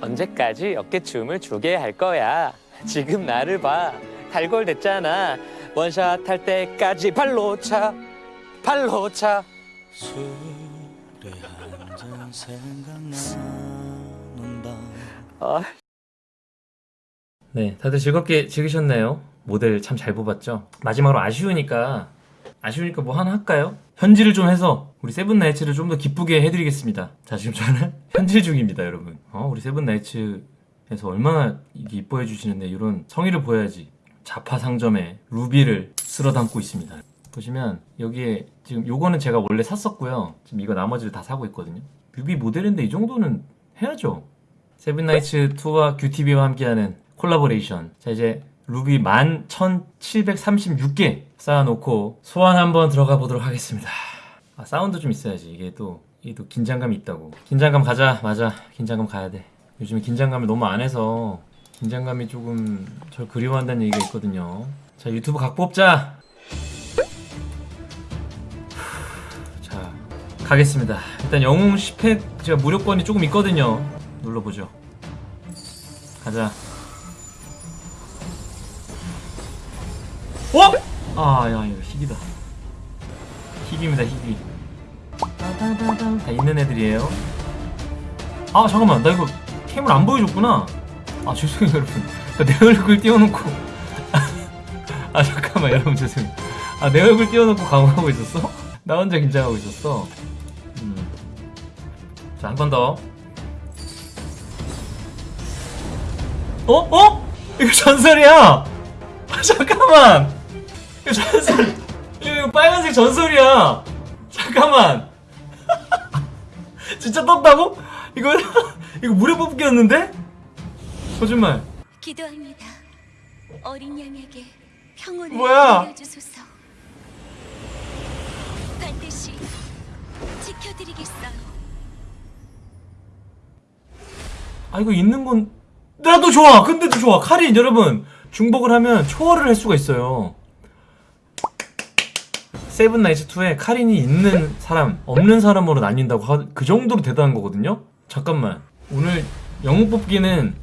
언제까지 어깨춤을 추게 할 거야? 지금 나를 봐. 달골 됐잖아. 원샷 할 때까지 발로 차. 발로 차. 술에 한잔 생각나는 밤 아, 네, 다들 즐겁게 즐기셨나요? 모델 참 잘 뽑았죠? 마지막으로 아쉬우니까 아쉬우니까 뭐 하나 할까요? 현질을 좀 해서 우리 세븐나이츠를 좀 더 기쁘게 해드리겠습니다. 자, 지금 저는 현질 중입니다, 여러분. 어, 우리 세븐나이츠에서 얼마나 이뻐해 주시는데 이런 성의를 보여야지. 잡화 상점에 루비를 쓸어 담고 있습니다. 보시면 여기에 지금 요거는 제가 원래 샀었고요. 지금 이거 나머지를 다 사고 있거든요. 뮤비 모델인데 이 정도는 해야죠. 세븐나이츠 2와 큐티비와 함께하는 콜라보레이션. 자 이제 루비 11,736개 쌓아놓고 소환 한번 들어가 보도록 하겠습니다. 아, 사운드 좀 있어야지. 이게 또, 이게 또 긴장감이 있다고. 긴장감 가자. 맞아. 긴장감 가야 돼. 요즘에 긴장감을 너무 안 해서 긴장감이 조금 절 그리워한다는 얘기가 있거든요. 자 유튜브 각 뽑자. 자 가겠습니다. 일단 영웅 10팩 제가 무료권이 조금 있거든요. 눌러보죠. 가자. 어? 아, 야, 이거 희귀다. 희귀입니다, 희귀. 다 있는 애들이에요. 아, 잠깐만. 나 이거 캠을 안 보여줬구나. 아, 죄송해요, 여러분. 나내 얼굴 띄워놓고. 아, 잠깐만, 여러분, 죄송해요. 아, 내 얼굴 띄워놓고 강화하고 있었어? 나 혼자 긴장하고 있었어. 음. 자, 한번 더. 어? 어? 이거 전설이야! 아, 잠깐만! 이거 전설! 이거, 빨간색 전설이야! 잠깐만! 진짜 떴다고? 이거, 이거 무료 뽑기였는데? 거짓말. 기도합니다. 어린 양에게 평온을 뭐야? 내려주소서. 반드시 지켜드리겠어요. 아, 이거 있는 건, 나도 좋아! 근데도 좋아! 카린, 여러분! 중복을 하면 초월을 할 수가 있어요. 세븐나이츠2에 카린이 있는 사람, 없는 사람으로 나뉜다고 하, 그 정도로 대단한 거거든요? 잠깐만. 오늘 영웅 뽑기는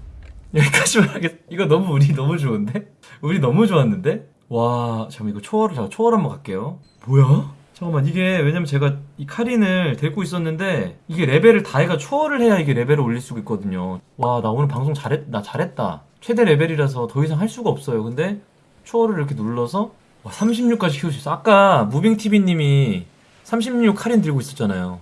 여기까지만 하겠, 이거 너무 우리 너무 좋은데? 우리 너무 좋았는데? 와, 잠깐만, 이거 초월을, 잠깐 초월 한번 갈게요. 뭐야? 잠깐만, 이게, 왜냐면 제가 이 카린을 데리고 있었는데, 이게 레벨을 다 해가 초월을 해야 이게 레벨을 올릴 수가 있거든요. 와, 나 오늘 방송 잘했, 나 잘했다. 최대 레벨이라서 더 이상 할 수가 없어요. 근데, 초월을 이렇게 눌러서, 와, 36까지 키울 수 있어. 아까 무빙TV님이 36 카린 들고 있었잖아요.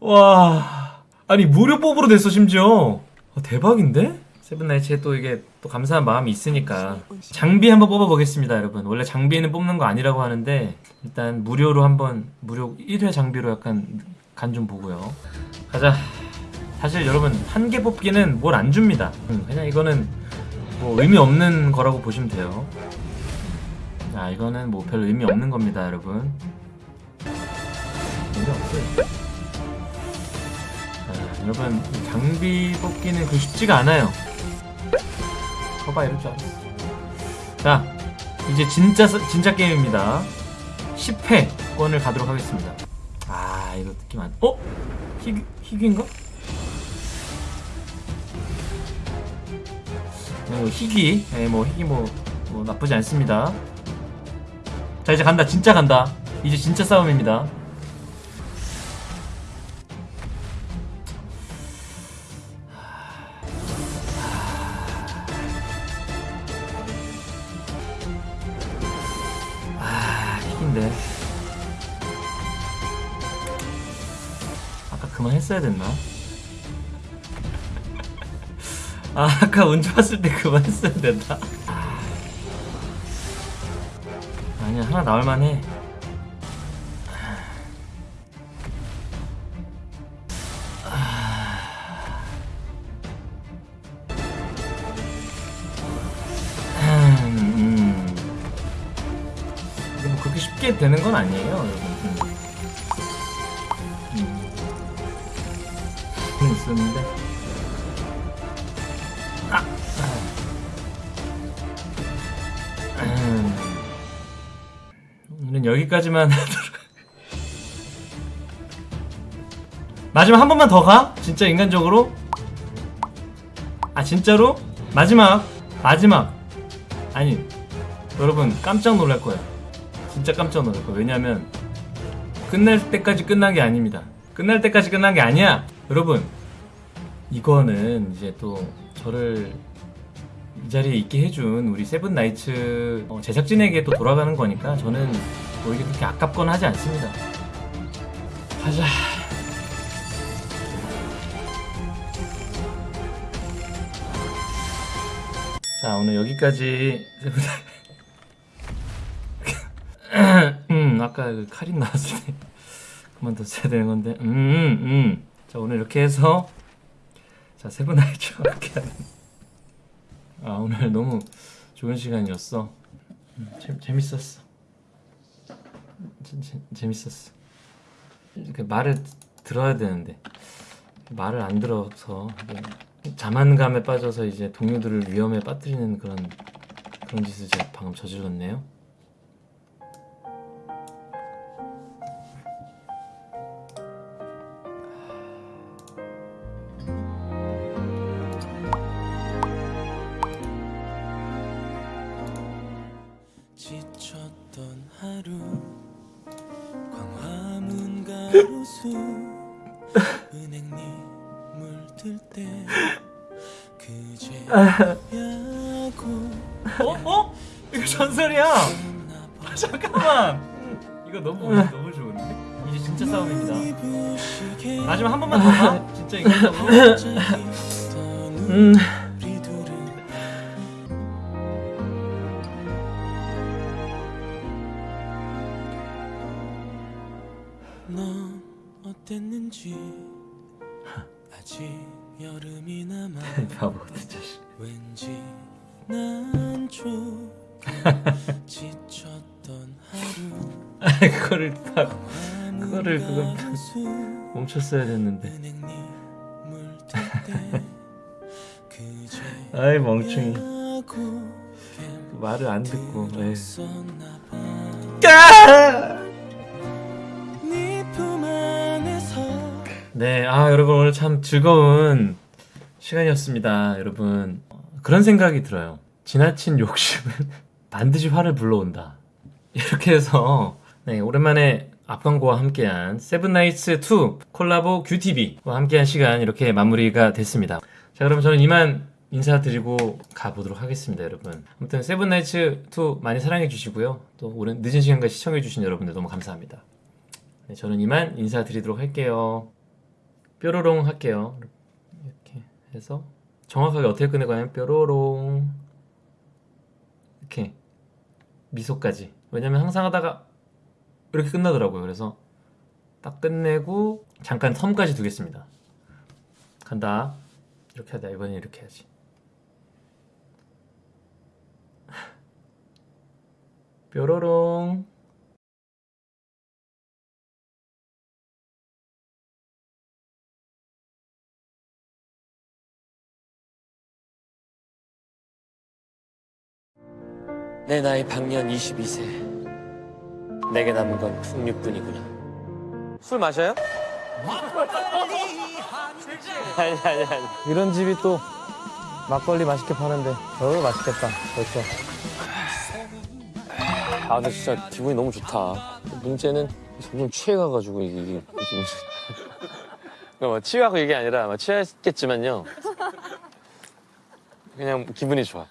와, 아니, 무료 뽑으로 됐어, 심지어. 아, 대박인데? 세븐나이츠에 또 이게 또 감사한 마음이 있으니까 장비 한번 뽑아보겠습니다 여러분 원래 장비는 뽑는 거 아니라고 하는데 일단 무료로 한번 무료 1회 장비로 약간 간 좀 보고요 가자 사실 여러분 한 개 뽑기는 뭘 안 줍니다 음, 그냥 이거는 뭐 의미 없는 거라고 보시면 돼요 자 이거는 뭐별 의미 없는 겁니다 여러분. 의미 없어요. 자, 여러분 장비 뽑기는 그 쉽지가 않아요. 거봐 이럴 줄 알았어. 자 이제 진짜 서- 진짜 게임입니다. 10회권을 가도록 하겠습니다. 아 이거 느낌 안 어? 희귀, 희귀인가? 어, 희귀. 예, 뭐 희귀 뭐, 뭐 나쁘지 않습니다 자 이제 간다 진짜 간다 이제 진짜 싸움입니다 아, 희인데. 아까 그만 했어야 됐나? 아, 아까 운 좋았을 때 그만 했어야 됐나? 아. 아니야, 하나 나올만해. 음. 이게 뭐 그렇게 쉽게 되는 건 아니에요, 여러분. 여기까지만 하도록. 마지막 한 번만 더 가? 진짜 인간적으로? 아 진짜로? 마지막. 마지막. 아니 여러분 깜짝 놀랄 거예요. 진짜 깜짝 놀랄 거예요. 왜냐면 끝날 때까지 끝난 게 아닙니다. 끝날 때까지 끝난 게 아니야. 여러분 이거는 이제 또 저를 이 자리에 있게 해준 우리 세븐나이츠 어, 제작진에게 또 돌아가는 거니까 저는 뭐 이게 그렇게 아깝거나 하지 않습니다. 가자. 자 오늘 여기까지 음 아까 그 카린 나왔을 때 그만 뒀어야 되는 건데. 음음자 오늘 이렇게 해서 자 세븐나이츠와 함께하는 아 오늘 너무 좋은 시간이었어. 음, 재, 재밌었어. 재, 재, 재밌었어. 그 말을 들어야 되는데 말을 안 들어서 이제 자만감에 빠져서 이제 동료들을 위험에 빠뜨리는 그런 그런 짓을 제가 방금 저질렀네요. 어? 어? 이거 전설이야. 아, 잠깐만. 이거 너무 너무 좋은데? 이제 진짜 싸움입니다. 마지막 한 번만 더 봐. 진짜 이거 음. 그거를 다 그거를 그거 가로수 멈췄어야 됐는데. 아이 멍청이. 야고 말을 안 듣고. 에이. 들었었나 봐. 네품 안에서 네, 아 여러분 오늘 참 즐거운 시간이었습니다, 여러분. 어, 그런 생각이 들어요. 지나친 욕심은 반드시 화를 불러온다. 이렇게 해서 네, 오랜만에 앞광고와 함께한 세븐나이츠 2 콜라보 큐티비와 함께한 시간 이렇게 마무리가 됐습니다. 자, 그럼 저는 이만 인사드리고 가보도록 하겠습니다, 여러분. 아무튼 세븐나이츠 2 많이 사랑해 주시고요. 또 오랜 늦은 시간까지 시청해 주신 여러분들 너무 감사합니다. 네, 저는 이만 인사드리도록 할게요. 뾰로롱 할게요. 이렇게 해서 정확하게 어떻게 끝내고 하면 뾰로롱 미소까지. 왜냐면 항상 하다가 이렇게 끝나더라고요. 그래서 딱 끝내고 잠깐 텀까지 두겠습니다. 간다. 이렇게 하다. 이번엔 이렇게 해야지. 뾰로롱. 내 나이 방년 22세. 내게 남은 건 풍류뿐이구나. 술 마셔요? 아니 아니 아니. 이런 집이 또 막걸리 맛있게 파는데 어우 맛있겠다 벌써 아 근데 진짜 기분이 너무 좋다. 문제는 점점 취해가가지고 이게, 이게 그러니까 뭐 취하고 이게 아니라 뭐 취했겠지만요. 그냥 기분이 좋아.